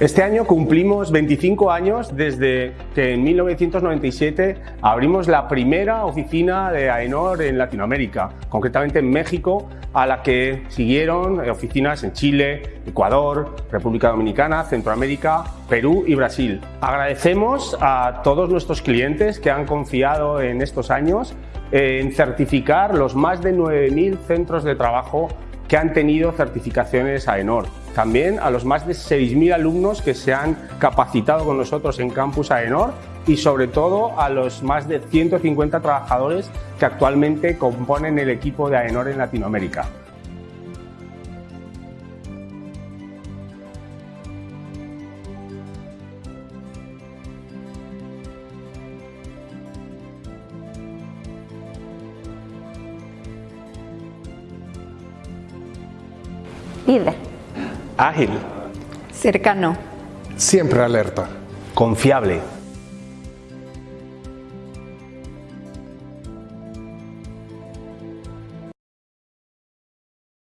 Este año cumplimos 25 años desde que en 1997 abrimos la primera oficina de AENOR en Latinoamérica, concretamente en México, a la que siguieron oficinas en Chile, Ecuador, República Dominicana, Centroamérica, Perú y Brasil. Agradecemos a todos nuestros clientes que han confiado en estos años en certificar los más de 9.000 centros de trabajo que han tenido certificaciones AENOR. También a los más de 6.000 alumnos que se han capacitado con nosotros en Campus AENOR y sobre todo a los más de 150 trabajadores que actualmente componen el equipo de AENOR en Latinoamérica. Líder. Ágil. Cercano. Siempre alerta. Confiable.